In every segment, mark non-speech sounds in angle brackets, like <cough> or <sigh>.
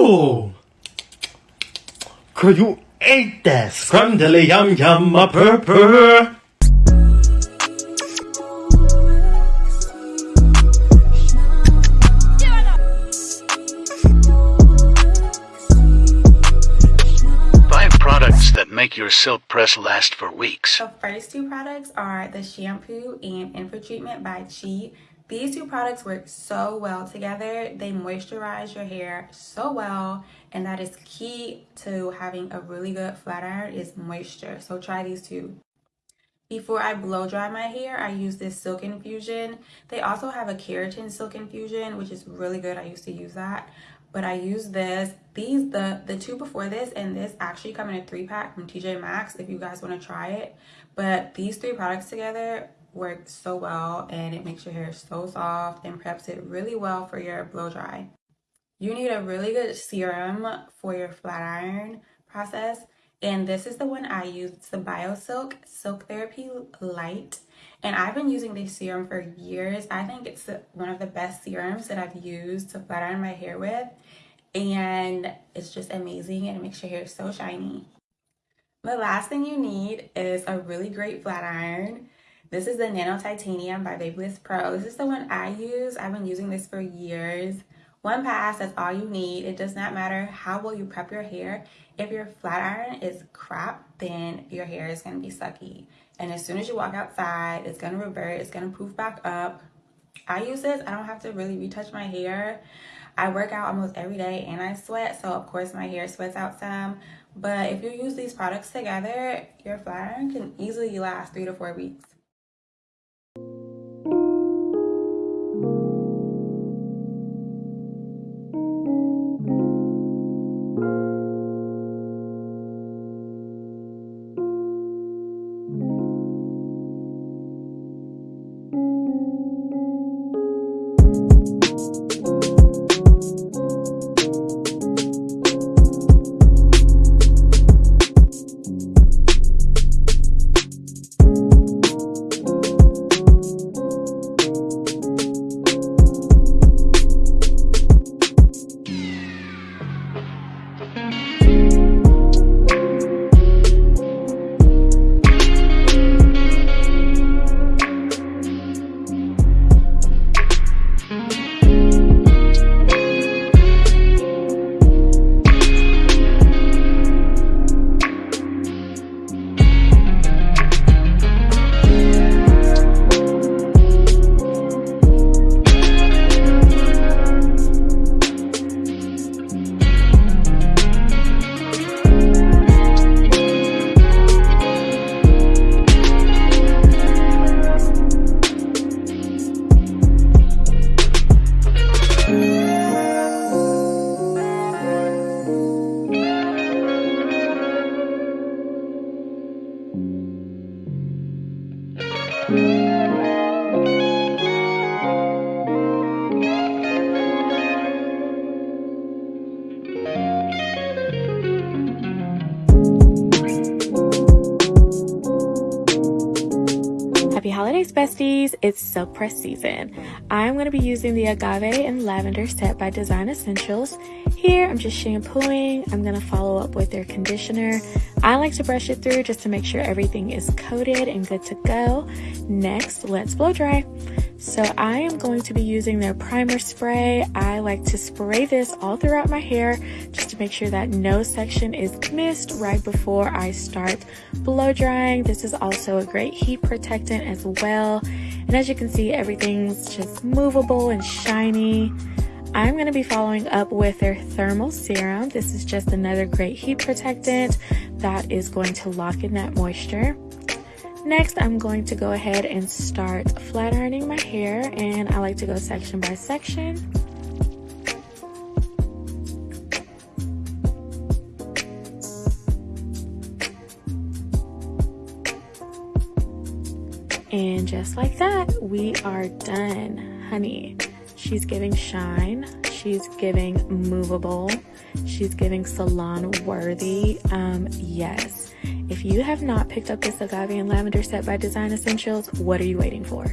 Ooh! Girl, you ate that scrumdiddly yum yum a purr purr. Five products that make your silk press last for weeks. The first two products are the shampoo and Infra treatment by Chi. These two products work so well together. They moisturize your hair so well and that is key to having a really good flat iron is moisture. So try these two. Before I blow dry my hair, I use this Silk Infusion. They also have a Keratin Silk Infusion, which is really good. I used to use that. But I use this. These, the, the two before this and this actually come in a three pack from TJ Maxx if you guys want to try it. But these three products together work so well and it makes your hair so soft and preps it really well for your blow dry. You need a really good serum for your flat iron process. And this is the one I use. It's the BioSilk Silk Therapy Light. And I've been using this serum for years. I think it's one of the best serums that I've used to flat iron my hair with. And it's just amazing and it makes your hair so shiny. The last thing you need is a really great flat iron. This is the Nano Titanium by Babyliss Pro. This is the one I use. I've been using this for years. One pass, that's all you need. It does not matter how well you prep your hair. If your flat iron is crap, then your hair is gonna be sucky. And as soon as you walk outside, it's gonna revert, it's gonna poof back up. I use this, I don't have to really retouch my hair. I work out almost every day and I sweat, so of course my hair sweats out some. But if you use these products together, your flat iron can easily last three to four weeks. Besties! It's silk press season. I'm going to be using the agave and lavender set by Design Essentials. Here, I'm just shampooing. I'm going to follow up with their conditioner. I like to brush it through just to make sure everything is coated and good to go. Next, let's blow dry. So I am going to be using their primer spray. I like to spray this all throughout my hair just to make sure that no section is missed right before I start blow drying. This is also a great heat protectant as well. And as you can see, everything's just movable and shiny. I'm going to be following up with their thermal serum. This is just another great heat protectant that is going to lock in that moisture. Next, I'm going to go ahead and start flat ironing my hair and I like to go section by section. And just like that, we are done, honey. She's giving shine. She's giving movable. She's giving salon worthy. Um, yes. If you have not picked up this agave and lavender set by Design Essentials, what are you waiting for?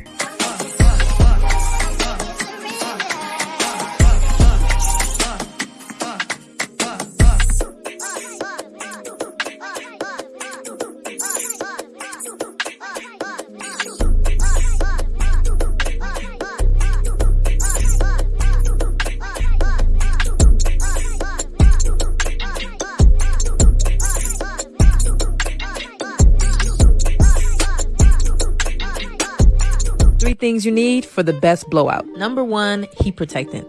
Things you need for the best blowout. Number one, heat protectant.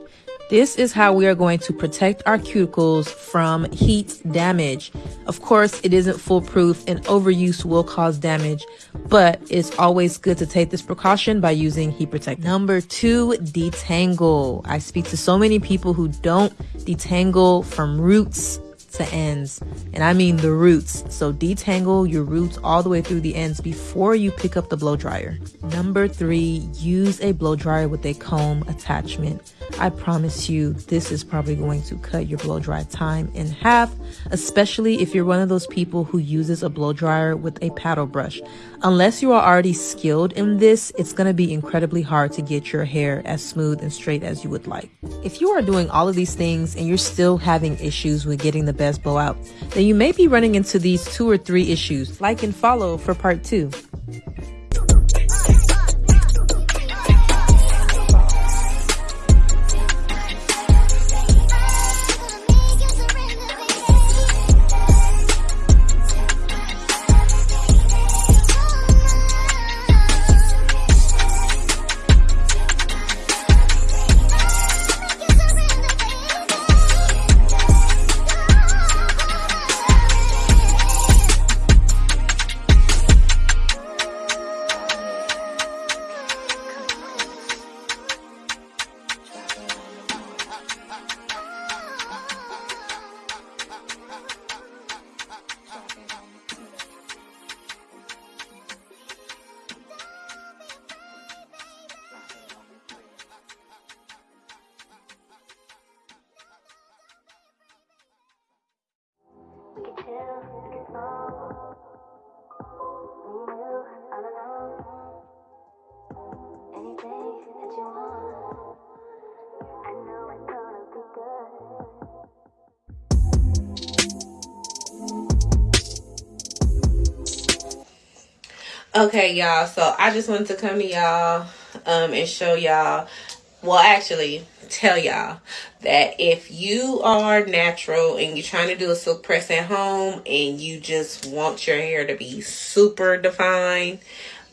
This is how we are going to protect our cuticles from heat damage. Of course, it isn't foolproof and overuse will cause damage, but it's always good to take this precaution by using heat protectant. Number two, detangle. I speak to so many people who don't detangle from roots to ends. And I mean the roots. So detangle your roots all the way through the ends before you pick up the blow dryer. Number three, use a blow dryer with a comb attachment. I promise you, this is probably going to cut your blow dry time in half, especially if you're one of those people who uses a blow dryer with a paddle brush. Unless you are already skilled in this, it's going to be incredibly hard to get your hair as smooth and straight as you would like. If you are doing all of these things and you're still having issues with getting the best blowout, then you may be running into these two or three issues. Like and follow for part two. Okay, y'all. So I just wanted to come to y'all um, and show y'all. Well, actually, tell y'all that if you are natural and you're trying to do a silk press at home and you just want your hair to be super defined,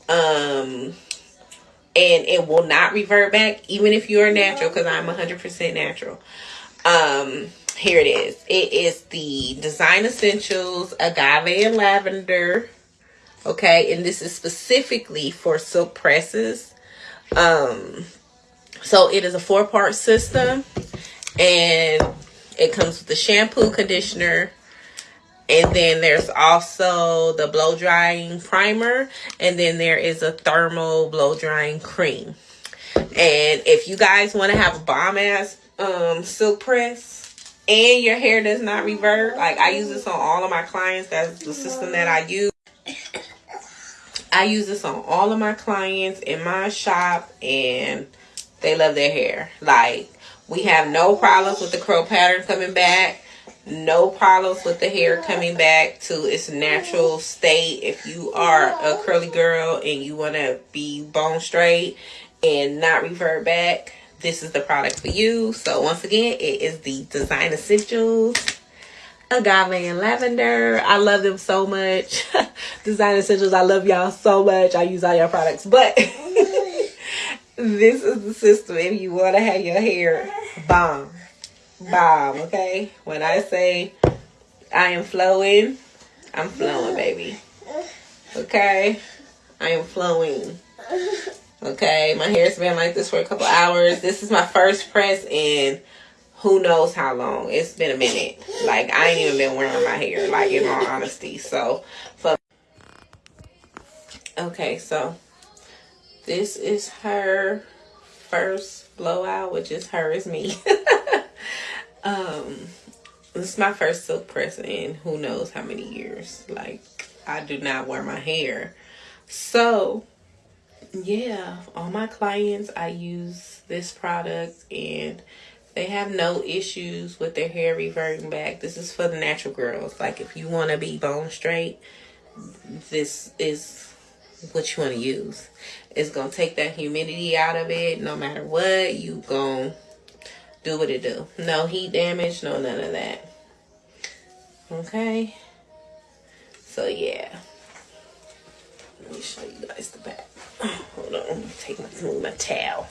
um, and it will not revert back, even if you're natural, because I'm 100% natural. Um, here it is. It is the Design Essentials Agave and Lavender okay and this is specifically for silk presses um so it is a four part system and it comes with the shampoo conditioner and then there's also the blow drying primer and then there is a thermal blow drying cream. And if you guys want to have a bomb ass um silk press and your hair does not revert like i use this on all of my clients that's the system that i use. I use this on all of my clients in my shop and they love their hair. Like we have no problems with the curl pattern coming back. No problems with the hair coming back to its natural state. If you are a curly girl and you want to be bone straight and not revert back, this is the product for you. So once again, it is the Design Essentials agave and lavender i love them so much <laughs> design essentials i love y'all so much i use all your products but <laughs> this is the system if you want to have your hair bomb bomb okay when i say i am flowing i'm flowing baby okay i am flowing okay my hair's been like this for a couple hours this is my first press in who knows how long. It's been a minute. Like, I ain't even been wearing my hair, like, in all honesty. So, for okay, so this is her first blowout, which is her is me. <laughs> um, this is my first silk press in who knows how many years. Like, I do not wear my hair. So, yeah, all my clients, I use this product and they have no issues with their hair reverting back. This is for the natural girls. Like if you want to be bone straight, this is what you want to use. It's going to take that humidity out of it. No matter what, you going to do what it do. No heat damage, no none of that. Okay? So yeah. Let me show you guys the back. Hold on, take my move my towel.